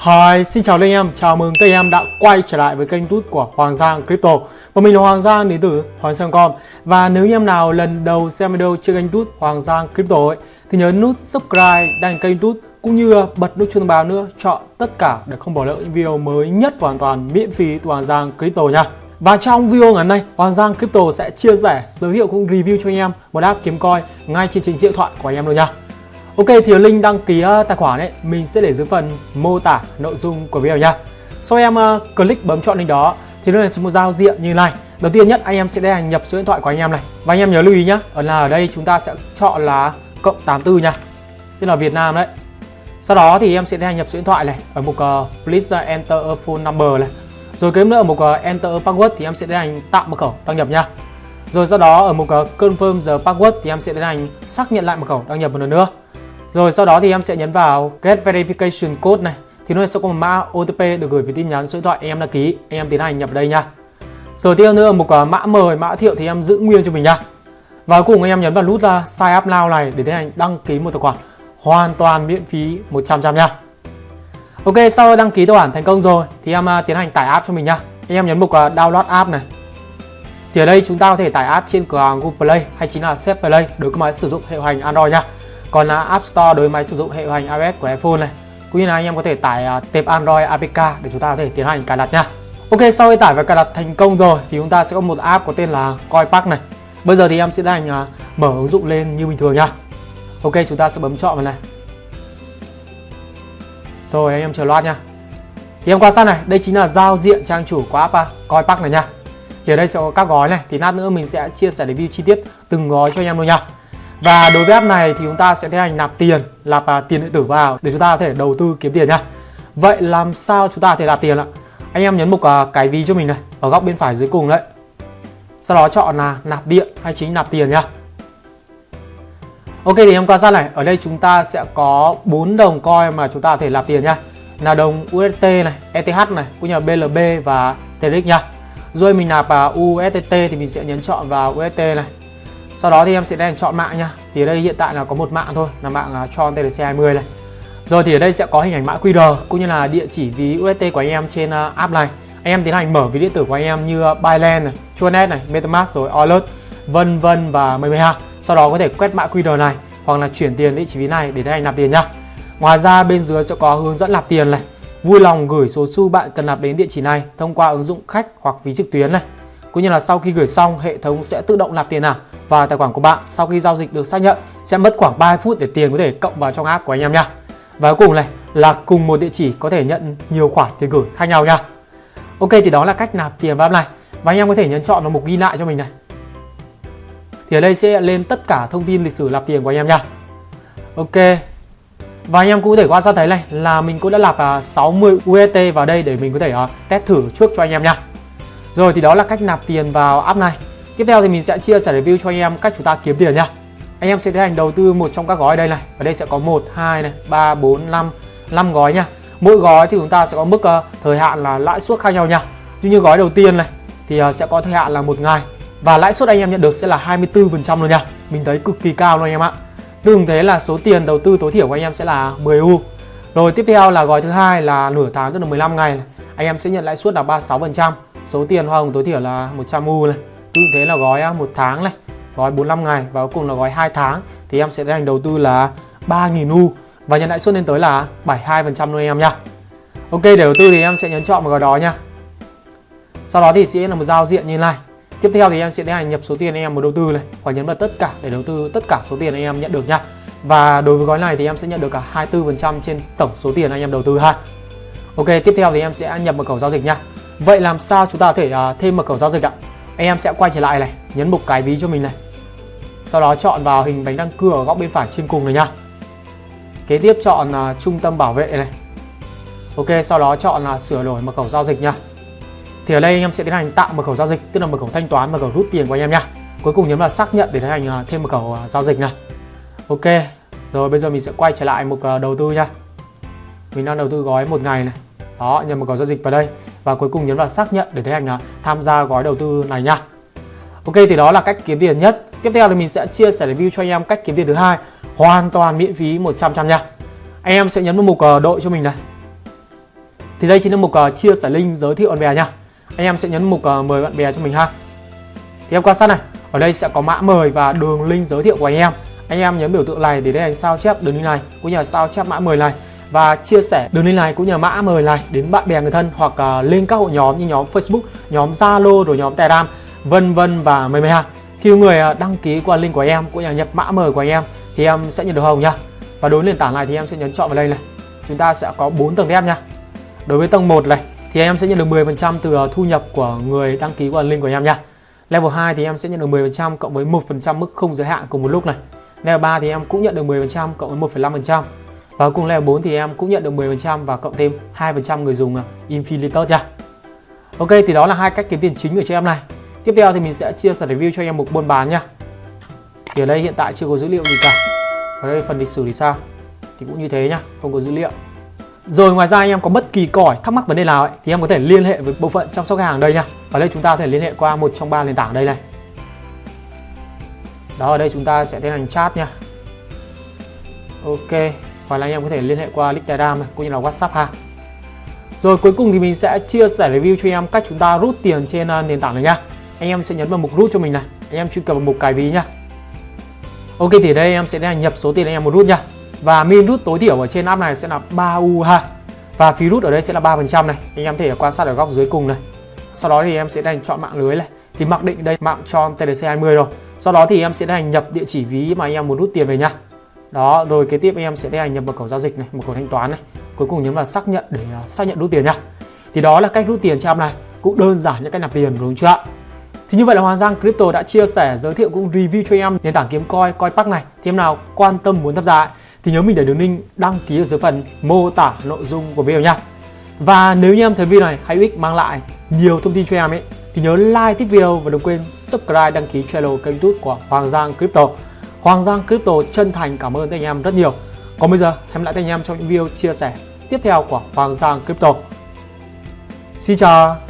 Hi, xin chào anh em, chào mừng các anh em đã quay trở lại với kênh tút của Hoàng Giang Crypto. Và mình là Hoàng Giang đến từ Hoàng Giang.com Và nếu anh em nào lần đầu xem video trên kênh tút Hoàng Giang Crypto ấy, Thì nhớ nút subscribe, đăng kênh tút cũng như bật nút chuông thông báo nữa Chọn tất cả để không bỏ lỡ những video mới nhất hoàn toàn miễn phí từ Hoàng Giang Crypto nha. Và trong video ngày hôm nay, Hoàng Giang Crypto sẽ chia sẻ, giới thiệu cũng review cho anh em một app kiếm coin ngay trên trình điện thoại của anh em luôn nha. Ok thì link đăng ký ờ, tài khoản ấy mình sẽ để dưới phần mô tả nội dung của video nha. Sau em uh, click bấm chọn link đó thì nó sẽ một giao diện như này. Đầu tiên nhất anh em sẽ đăng nhập số điện thoại của anh em này. Và anh em nhớ lưu ý nhá, ở là ở đây chúng ta sẽ chọn là cộng 84 nha. Tức là Việt Nam đấy. Sau đó thì em sẽ đăng nhập số điện thoại này ở mục uh, please enter a phone number này. Rồi kế nữa ở mục uh, enter a password thì em sẽ tiến hành tạo mật khẩu đăng nhập nha. Rồi sau đó ở mục uh, confirm the password thì em sẽ tiến hành xác nhận lại mật khẩu đăng nhập một lần nữa. Rồi sau đó thì em sẽ nhấn vào Get Verification Code này Thì nó sẽ có một mã OTP được gửi về tin nhắn số điện thoại em đăng ký. Anh em tiến hành nhập đây nha. Rồi tiếp nữa một mã mời, mã thiệu thì em giữ nguyên cho mình nha. Và cuối cùng anh em nhấn vào nút là Sign Up Now này để tiến hành đăng ký một tài khoản Hoàn toàn miễn phí 100% nha. Ok sau đăng ký tài khoản thành công rồi thì em à, tiến hành tải app cho mình nha. Anh em nhấn mục Download App này. Thì ở đây chúng ta có thể tải app trên cửa hàng Google Play hay chính là Set Play đối với máy sử dụng hệ hành Android nha còn là App Store đối với máy sử dụng hệ điều hành iOS của iPhone này. Cũng như là anh em có thể tải à, uh, tệp Android APK để chúng ta có thể tiến hành cài đặt nha. Ok sau khi tải và cài đặt thành công rồi thì chúng ta sẽ có một app có tên là CoinPark này. Bây giờ thì em sẽ tiến hành uh, à, mở ứng dụng lên như bình thường nha. Ok chúng ta sẽ bấm chọn vào này. Rồi anh em chờ loát nha. Thì em quan sát này đây chính là giao diện trang chủ của app à, uh, CoinPark này nha. Thì ở đây sẽ có các gói này thì lát nữa mình sẽ chia sẻ review chi tiết từng gói cho anh em luôn nha và đối với app này thì chúng ta sẽ tiến hành nạp tiền, nạp uh, tiền điện tử vào để chúng ta có thể đầu tư kiếm tiền nha. Vậy làm sao chúng ta có thể nạp tiền ạ? Anh em nhấn mục uh, cái ví cho mình này, ở góc bên phải dưới cùng đấy. Sau đó chọn là nạp điện hay chính nạp tiền nha. Ok thì em quan sát này, ở đây chúng ta sẽ có 4 đồng coin mà chúng ta có thể nạp tiền nha. Là đồng USDT này, ETH này, cũng như là BLB và TRX nha. Rồi mình nạp à, uh, USDT thì mình sẽ nhấn chọn vào USDT này sau đó thì em sẽ đang chọn mạng nha. Thì ở đây hiện tại là có một mạng thôi là mạng uh, Tron TLC 20 này. Rồi thì ở đây sẽ có hình ảnh mã QR cũng như là địa chỉ ví UST của anh em trên uh, app này. Anh em tiến hành mở ví điện tử của anh em như uh, Binance này, Chuanet này, MetaMask rồi Alert vân vân và mười mười ha sau đó có thể quét mã QR này hoặc là chuyển tiền địa chỉ ví này để tiến hành nạp tiền nhá ngoài ra bên dưới sẽ có hướng dẫn nạp tiền này. Vui lòng gửi số xu bạn cần nạp đến địa chỉ này thông qua ứng dụng khách hoặc ví trực tuyến này. Cũng như là sau khi gửi xong hệ thống sẽ tự động nạp tiền nào và tài khoản của bạn sau khi giao dịch được xác nhận sẽ mất khoảng 3 phút để tiền có thể cộng vào trong app của anh em nha. Và cuối cùng này là cùng một địa chỉ có thể nhận nhiều khoản tiền gửi khác nhau nha. Ok, thì đó là cách nạp tiền vào app này và anh em có thể nhấn chọn vào mục ghi lại cho mình này. Thì ở đây sẽ lên tất cả thông tin lịch sử nạp tiền của anh em nha. Ok. Và anh em cũng có thể quan sát thấy này là mình cũng đã nạp à, 60 UST vào đây để mình có thể à, test thử trước cho anh em nha. Rồi, thì đó là cách nạp tiền vào app này. Tiếp theo thì mình sẽ chia sẻ review cho anh em cách chúng ta kiếm tiền nha. Anh em sẽ tiến hành đầu tư một trong các gói đây này. Ở đây sẽ có 1, 2 này, 3, 4, 5, 5 gói nha. Mỗi gói thì chúng ta sẽ có mức uh, thời hạn là lãi suất khác nhau nha. Như như gói đầu tiên này thì uh, sẽ có thời hạn là một ngày và lãi suất anh em nhận được sẽ là 24% luôn nha. Mình thấy cực kỳ cao luôn anh em ạ. Tương thế là số tiền đầu tư tối thiểu của anh em sẽ là 10 U. Rồi tiếp theo là gói thứ hai là nửa tháng tức là 15 ngày này. Anh em sẽ nhận lãi suất là 36%. Số tiền hoa hồng tối thiểu là 100 U này tương thế là gói à, một tháng này. Gói 45 ngày và cuối cùng là gói 2 tháng. Thì em sẽ tiến hành đầu tư là 3.000 U. Và nhận lãi suất lên tới là 72% luôn em nha Ok để đầu tư thì em sẽ nhấn chọn một gói đó nha sau đó thì sẽ là một giao diện như này. Tiếp theo thì em sẽ tiến hành nhập số tiền anh em muốn đầu tư này và nhấn vào tất cả để đầu tư tất cả số tiền anh em nhận được nha và đối với gói này thì em sẽ nhận được cả 24% trên tổng số tiền anh em đầu tư ha. Ok tiếp theo thì em sẽ nhập mật khẩu giao dịch nha Vậy làm sao chúng ta có thể uh, thêm mật khẩu giao dịch ạ? Anh em sẽ quay trở lại này, nhấn mục cái ví cho mình này. Sau đó chọn vào hình bánh răng cưa ở góc bên phải trên cùng này nhá. Kế tiếp chọn là trung tâm bảo vệ này. Ok, sau đó chọn là sửa đổi mật khẩu giao dịch nha thì ở đây anh em sẽ tiến hành tạo mật khẩu giao dịch, tức là mật khẩu thanh toán, mật khẩu rút tiền của anh em nha cuối cùng nhấn vào xác nhận để tiến hành à, thêm mật khẩu à, giao dịch này. Ok, rồi bây giờ mình sẽ quay trở lại mục à, đầu tư nha mình đang đầu tư gói một ngày này. Đó nhập mật khẩu giao dịch vào đây và cuối cùng nhấn vào xác nhận để tiến hành à, tham gia gói đầu tư này nha. Ok thì đó là cách kiếm tiền nhất. Tiếp theo thì mình sẽ chia sẻ review cho anh em cách kiếm tiền thứ hai. Hoàn toàn miễn phí 100 trăm nha. Anh em sẽ nhấn vào mục ờ, đội cho mình này. Thì đây chính là mục ờ, chia sẻ link giới thiệu bạn bè nha. Anh em sẽ nhấn mục ờ, mời bạn bè cho mình ha. Thì em quan sát này, ở đây sẽ có mã mời và đường link giới thiệu của anh em. Anh em nhấn biểu tượng này để tiến hành sao chép đường link này cũng như là sao chép mã mời này và chia sẻ đường link này cũng như là mã mời này đến bạn bè người thân hoặc à, uh, lên các hội nhóm như nhóm Facebook, nhóm Zalo rồi nhóm Telegram vân vân và mời mười ha. Khi người à, đăng ký qua link của em cũng như là nhập mã mời của em thì em sẽ nhận được hồng nha. Và đối với nền tảng này thì em sẽ nhấn chọn vào đây này. Chúng ta sẽ có 4 tầng đẹp nha. Đối với tầng 1 này thì em sẽ nhận được 10% từ à, thu nhập của người đăng ký qua link của em nha. Level 2 thì em sẽ nhận được 10% cộng với 1% mức không giới hạn cùng một lúc này. Level 3 thì em cũng nhận được 10% cộng với 1,5%. Và cùng level 4 thì em cũng nhận được 10% và cộng thêm 2% người dùng à, Infinitor nha. Ok thì đó là hai cách kiếm tiền chính của cho em này. Tiếp theo thì mình sẽ chia sẻ review cho em một buôn bán nha. Thì ở đây hiện tại chưa có dữ liệu gì cả. Ở đây phần lịch sử thì sao? Thì cũng như thế nhá, không có dữ liệu. Rồi ngoài ra anh em có bất kỳ cỏi thắc mắc vấn đề nào ấy, thì em có thể liên hệ với bộ phận chăm sóc khách hàng đây nha. Ở đây chúng ta có thể liên hệ qua một trong ba nền tảng đây này. Đó ở đây chúng ta sẽ tiến hành chat nha. Ok, hoặc là anh em có thể liên hệ qua Telegram cũng như là WhatsApp ha. Rồi, cuối cùng thì mình sẽ chia sẻ review cho em cách chúng ta rút tiền trên à, nền tảng này nha. Anh em sẽ nhấn vào mục rút cho mình này. Anh em truy cập vào mục cài ví nha. Ok, thì đây em sẽ nhập số tiền anh em muốn rút nha. Và min rút tối thiểu ở trên app này sẽ là 3 U ha. Và phí rút ở đây sẽ là 3% này. Anh em thể quan sát ở góc dưới cùng này. Sau đó thì em sẽ đang chọn mạng lưới này. Thì mặc định đây, mạng cho TDC20 rồi. Sau đó thì em sẽ đang nhập địa chỉ ví mà anh em muốn rút tiền về nha. Đó, rồi kế tiếp anh em sẽ hành nhập mật khẩu giao dịch này, mật khẩu thanh toán này. Cuối cùng nhấn vào xác nhận để à, xác nhận rút tiền nha. Thì đó là cách rút tiền cho app này. Cũng đơn giản như cách nạp tiền đúng không chưa ạ? Thì như vậy là Hoàng Giang Crypto đã chia sẻ, giới thiệu cũng review cho em nền tảng kiếm coin, coin park này. Thì em nào quan tâm muốn tham gia thì nhớ mình để đường link đăng ký ở dưới phần mô tả nội dung của video nha. Và nếu như em thấy video này hay ích mang lại nhiều thông tin cho em ấy thì nhớ like thích video và đừng quên subscribe đăng ký channel kênh youtube của Hoàng Giang Crypto. Hoàng Giang Crypto chân thành cảm ơn anh em rất nhiều. Còn bây giờ, hẹn lại anh em trong những video chia sẻ tiếp theo của Hoàng Giang Crypto. Xin chào!